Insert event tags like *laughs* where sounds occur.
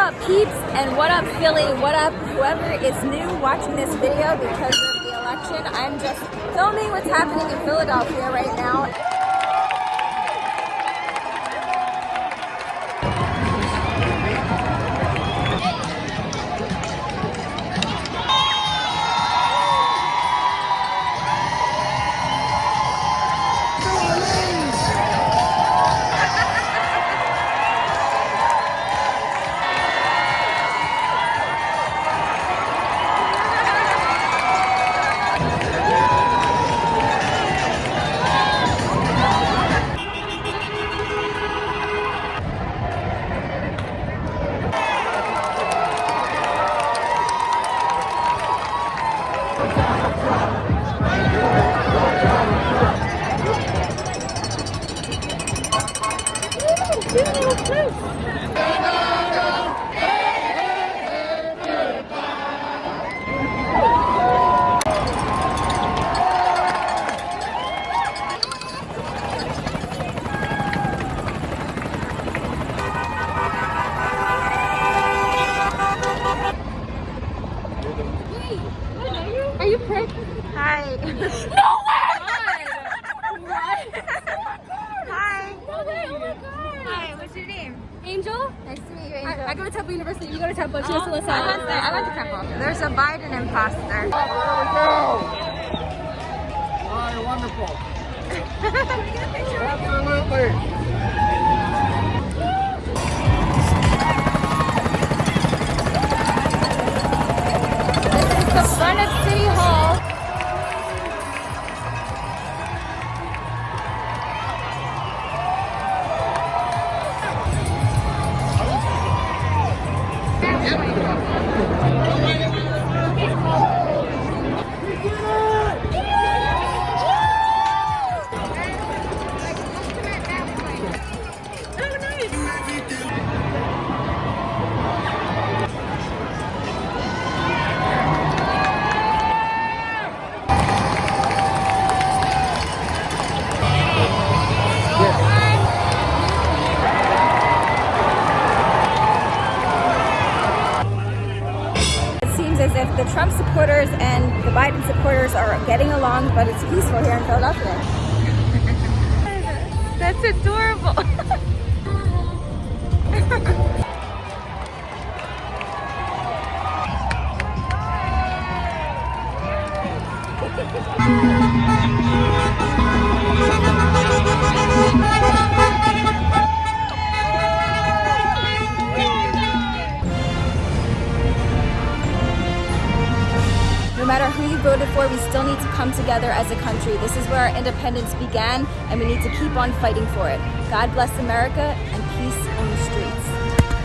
up peeps and what up Philly, what up whoever is new watching this video because of the election. I'm just filming what's happening in Philadelphia right now. Woo! Two little flutes! Are you pregnant? Hi. *laughs* No way! *laughs* What? Hi. No way, oh my god. Hi, what's your name? Angel? Nice to meet you, I, Angel. I go to Temple University, you go to Temple, she goes to oh, I LaSalle. went there. I went to Temple. There's a Biden imposter. Oh, there we go. All right, wonderful. *laughs* Absolutely. As if the Trump supporters and the Biden supporters are getting along, but it's peaceful here in Philadelphia. *laughs* That's adorable. *laughs* matter who you voted for, we still need to come together as a country. This is where our independence began, and we need to keep on fighting for it. God bless America, and